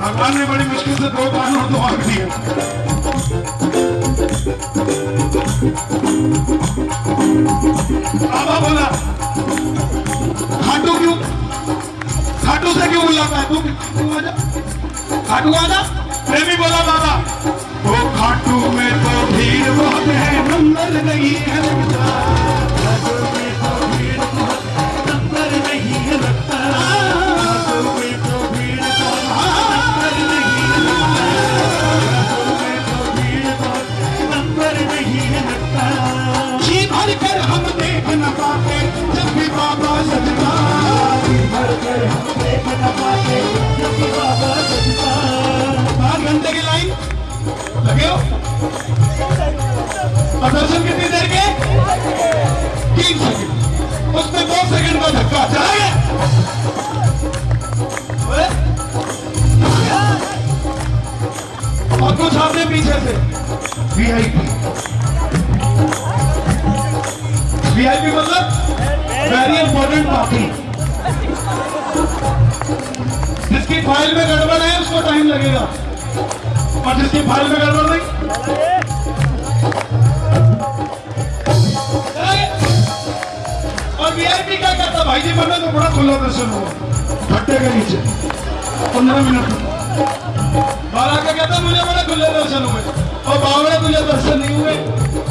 भगवान ने बड़ी मुश्किल से दो कान और दो आँख बोला, खाटू क्यों? खाटू से क्यों बुलाता है? तू तू आजा खाटू बोला बाबा। वो खाटू में तीन सेकंड उसमें दो सेकंड का धक्का चला और कुछ आपने पीछे से वीआईपी वीआईपी मतलब वेरी इंपॉर्टेंट पार्टी जिसकी फ़ाइल में गड़बड़ है, उसको टाइम लगेगा। और जिसकी फ़ाइल में गड़बड़ नहीं वीआईपी क्या कहता भाई जी बनो तो बड़ा खुला दर्शन हो भट्टे के नीचे। पंद्रह मिनट। बारह का कहता, मुझे बड़े खुले दर्शन हुए। और बावड़े तुझे दर्शन नहीं हुए।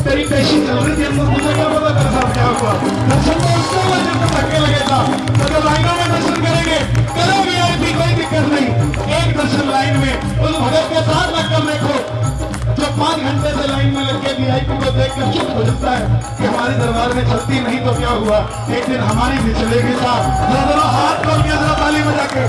तेरी पेशी चल रही थी, अंदर मुझे क्या पता तेरे साथ क्या हुआ। दर्शन तो उसको हुआ जब तक धक्के लगे था। तो जब लाइनों में दर्शन करेंगे, करो वीआईपी कोई दिक्कत नहीं। एक दर्शन लाइन में। उस भगत के साथ लगकर देखो। जो पाँच घंटे से लाइन में लग के वीआईपी को देख कर चुप हो जाता है कि हमारे दरबार में छत्ती नहीं तो क्या हुआ? एक दिन हमारी भी चलेगी जरा हाथ के जरा ताली बजा के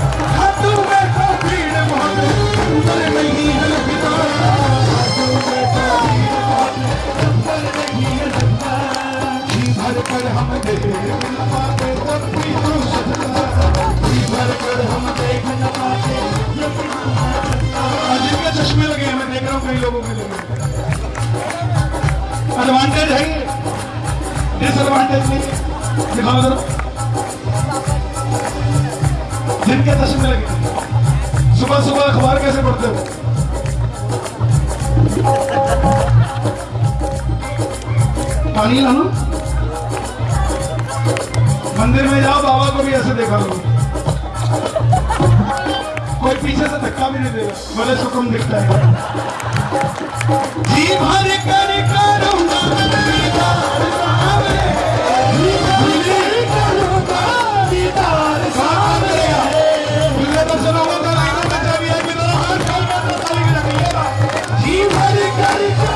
डिसएडवांटेज नहीं है। दिखाओ जरा। जिनके चश्मे लगे। सुबह सुबह अखबार कैसे पढ़ते हो? पानी लाना। मंदिर में जाओ, बाबा को भी ऐसे देखा करो। कोई पीछे से धक्का भी नहीं देगा भले सुकम दिखता है। जी भर कर करूँगा दीदार जी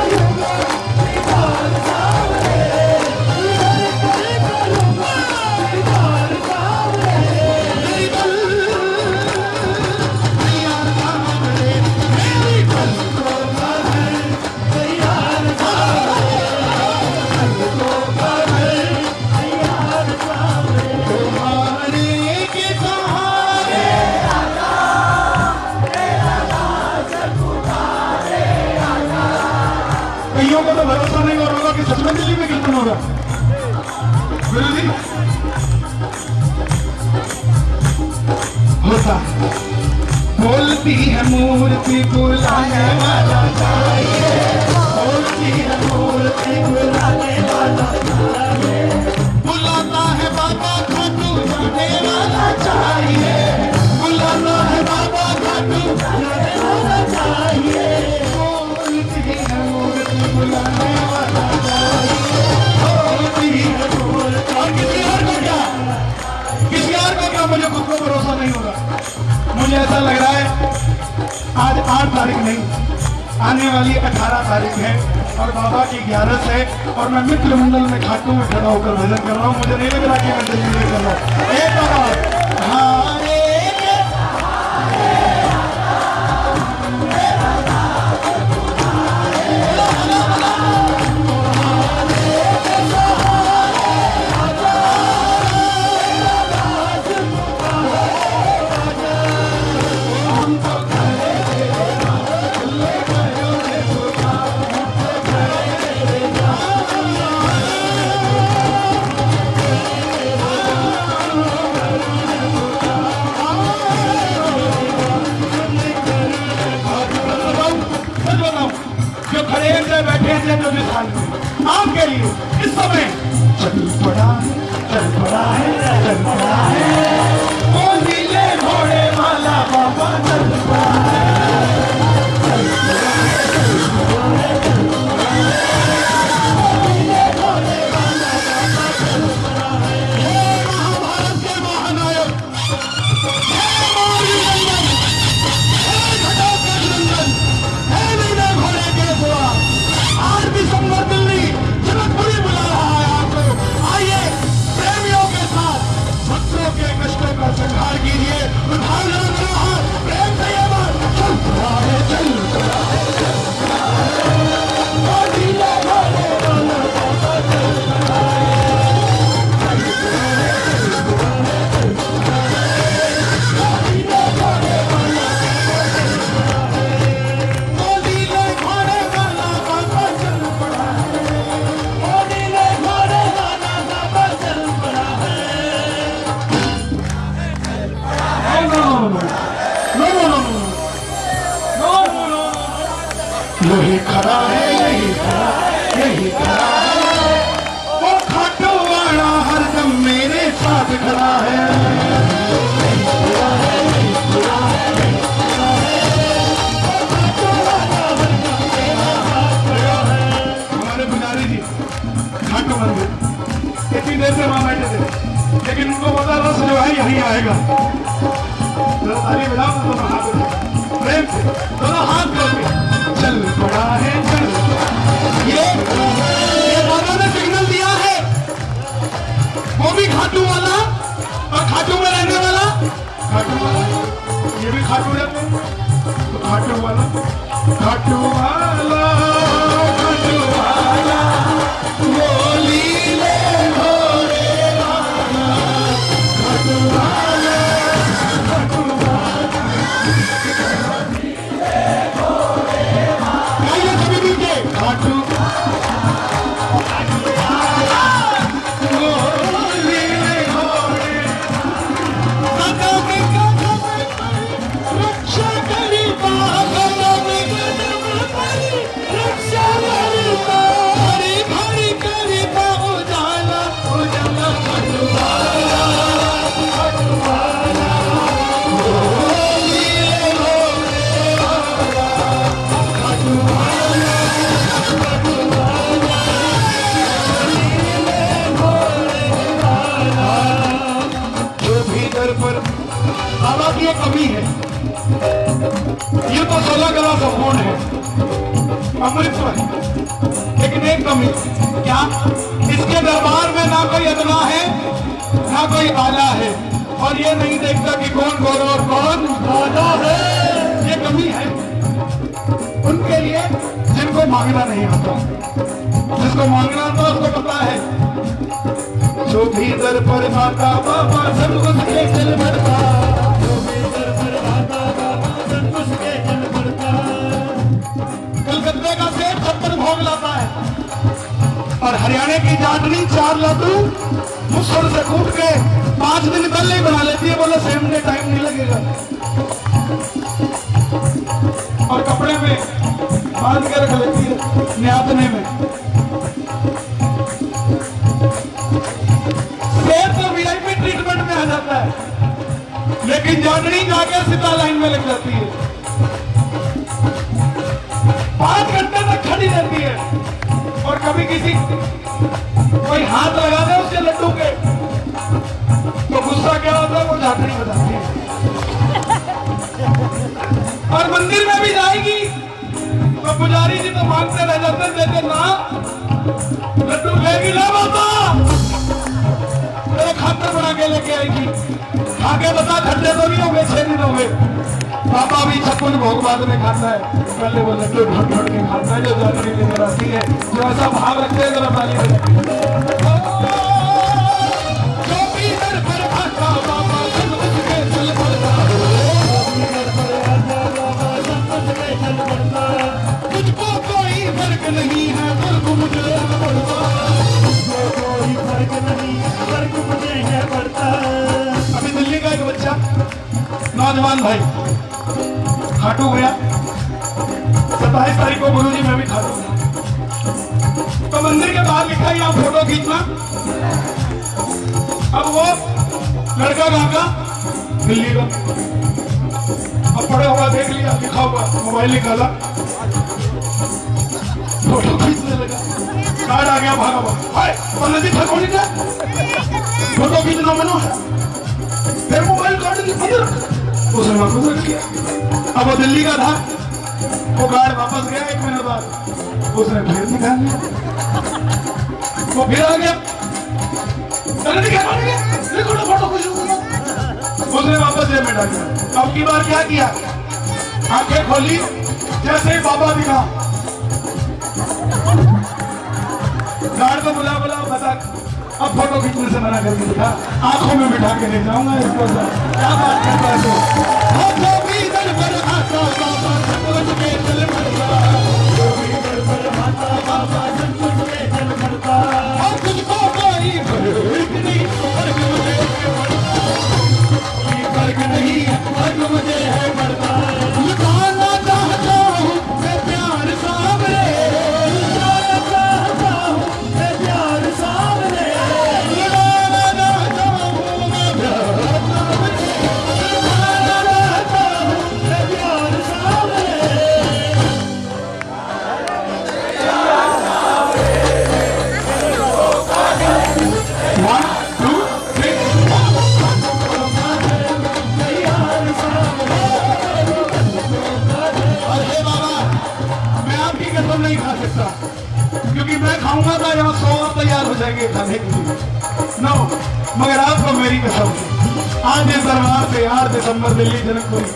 बोलती है, मूर्ति बुलाने वाला चाहिए। बोलती है, मूर्ति बुलाने वाला चाहिए। बुलाता है बाबा खाटू जाने वाला चाहिए। बुलाता है बाबा खाटू जाने वाला चाहिए। बोलती है, मूर्ति बुलाने वाला चाहिए। बोलती है, मूर्ति और किसी और को क्या किसी और को क्या मुझे खुद को भरोसा नहीं होगा। मुझे ऐसा लग रहा है आज आठ तारीख नहीं, आने वाली अठारह तारीख है और बाबा की ग्यारह है और मैं मित्र मंडल में खाटू में खड़ा होकर भजन कर रहा हूँ। मुझे नहीं लग रहा कि मैं दिल्ली में कर रहा हूँ। एक बार है यही आएगा। तो दोनों प्रेम से, दोनों हाथ करके चल पड़ा है, चल। ये ये बाबा ने सिग्नल दिया है। वो भी खाटू वाला और खाटू में रहने वाला। खाटू वाला ये भी खाटू रहते तो। खाटू वाला खाटू वाला। क्या? इसके दरबार में ना कोई अदना है, ना कोई आला है। और ये नहीं देखता कि कौन गोरा और कौन राजा है। ये कमी है। उनके लिए जिनको मांगना नहीं आता। जिसको मांगना आता, उसको पता है। जो भी दर पर आता, बाबा सब उसके चल बढ़ता और हरियाणा की जाटनी चार लड्डू मुसल से कूट के पाँच दिन पहले ही बना लेती है। बोले सेम डे टाइम नहीं लगेगा। और कपड़े में बाँध के रख लेती है। पुजारी जी तो मांगते रह जाते देते ना। लड्डू लेगी ना माता मेरे खाते बना के लेके आएगी। आगे बता, खड्डे तो नहीं होंगे छह दिन होंगे। पापा भी छप्पन भोग बाद में खाता है। पहले वो लड्डू भट भट के खाता है, जो जाती लेकर आती है। जो ऐसा भाव रखते हैं, जरा ताली बजाइए। नौजवान भाई। खाटू गया सत्ताईस तारीख को गुरु जी मैं भी खाटू तो मंदिर के बाहर लिखा यहाँ फ़ोटो खींचना। अब वो लड़का कहाँ का दिल्ली का। अब पड़े हुआ देख लिया, लिखा हुआ, मोबाइल निकाला। फ़ोटो खींचने लगा। कार्ड आ गया भागा हुआ पंडित जी फ़ोटो खींचना मना। है वापस रख दिया अब वो दिल्ली का था। वो कार्ड वापस गया एक महीने बाद। उसने फिर निकाल लिया। वो फिर आ गया। गया उसने वापस जेब में डाल दिया। अब की बार क्या किया? आँखें खोली, जैसे बाबा दिखा। गार्ड को बुला बुला बता अब फ़ोटो खींचने से मना करके दिखा। आँखों में बिठा के ले जाऊँगा इसको। क्या बात दिसंबर दिल्ली जनकपुरी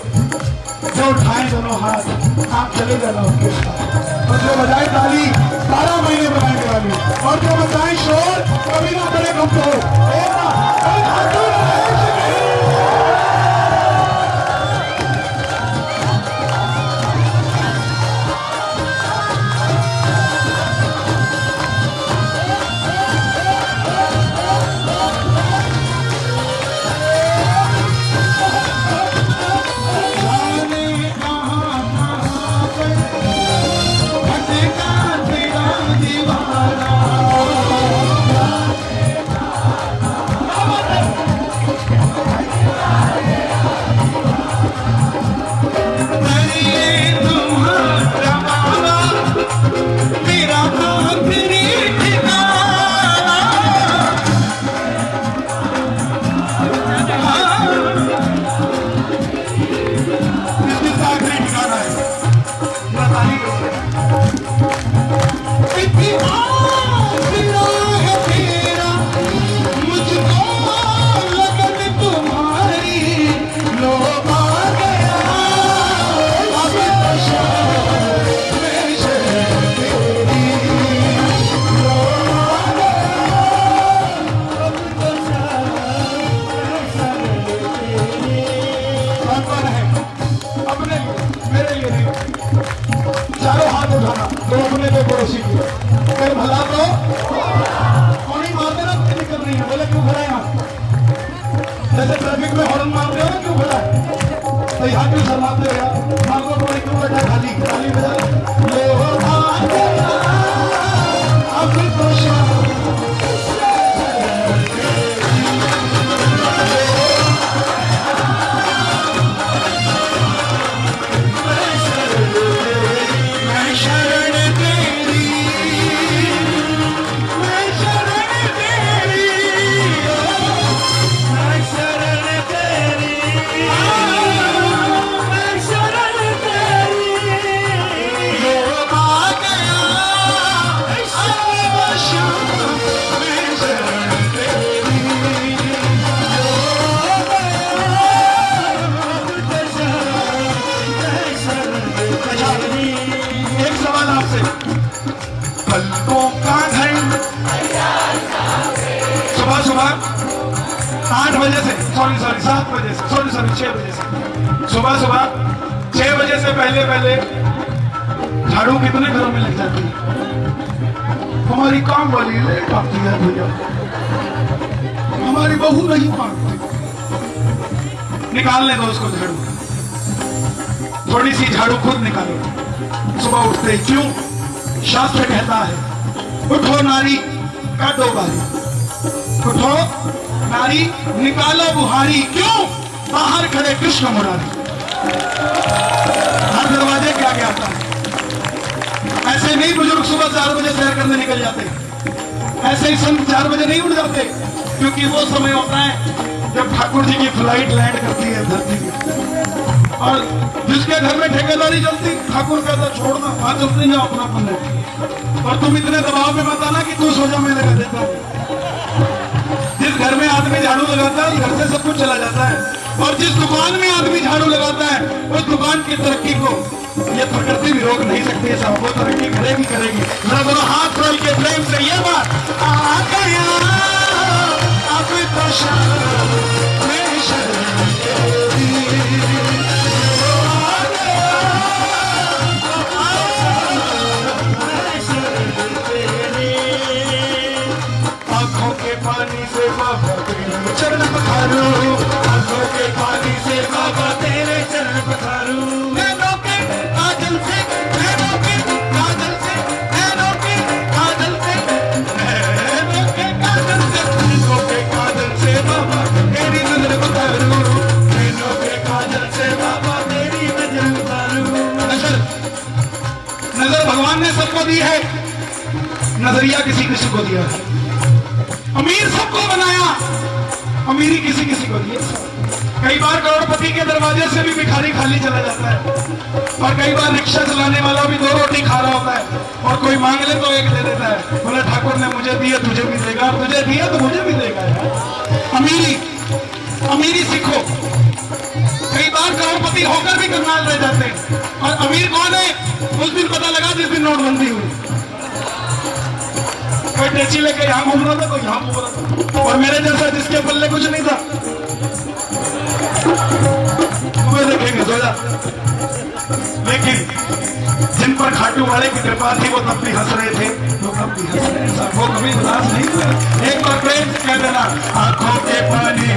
जो उठाए दोनों हाथ आप चले जाना। छह बजे से। सुबह सुबह, छह बजे से पहले पहले झाड़ू कितने घरों में लग जाती है? हमारी काम वाली लेट आती है भैया हमारी बहू नहीं मांगती निकालने दो उसको झाड़ू। थोड़ी सी झाड़ू खुद निकालो। सुबह उठते क्यों? शास्त्र कहता है, उठो नारी, काटो बारी। उठो, नारी, निकालो बुहारी। क्यों? बाहर खड़े कृष्ण मुरारी। हर दरवाजे क्या क्या आता है। ऐसे नहीं बुज़ुर्ग सुबह चार बजे सैर करने निकल जाते। ऐसे ही संत चार बजे नहीं उठ जाते, क्योंकि वो समय होता है जब ठाकुर जी की फ़्लाइट लैंड करती है धरती पे। और जिसके घर में ठेकेदारी चलती, ठाकुर कहता छोड़ना वहाँ चलते जाओ, अपना पन्ने और तुम इतने दबाव में बताना कि तू सो जा मैं लगा देता। हूँ जिस घर में आदमी झाड़ू लगाता है घर से सब कुछ चला जाता है। और जिस दुकान में आदमी झाड़ू लगाता है, उस दुकान की तरक्की को, ये प्रकृति भी रोक नहीं सकती है सब। वो तरक्की करेगी करेगी। मेरा दोनों हाथ खोल के प्रेम से ये बात, आ गया। भगवान ने सबको दी है। नज़रिया किसी किसी को दिया। है अमीर सबको बनाया। अमीरी किसी किसी को दी कई बार करोड़पति के दरवाजे से भी भिखारी खाली चला जाता है। और कई बार रिक्शा चलाने वाला भी दो रोटी खा रहा होता है। और कोई मांग ले तो एक दे देता है। बोले, ठाकुर ने मुझे दिया तुझे भी देगा। तुझे दिया तो मुझे भी देगा। अमीरी अमीरी सीखो। कई बार करोड़पति होकर भी कंगाल रह जाते हैं। और अमीर कौन है? उस दिन पता लगा जिस दिन नोटबंदी हुई। कोई टेची लेके यहाँ घूम रहा था, कोई यहाँ घूम रहा था। और मेरे जैसा जिसके पल्ले कुछ नहीं था। तुम्हें देखेंगे लेकिन जिन पर खाटू वाले की कृपा थी, वो तब भी हंस रहे थे। वो तब भी हंस रहे थे। वो कभी उदास नहीं एक बार प्रेम कह देना, आँखों के पानी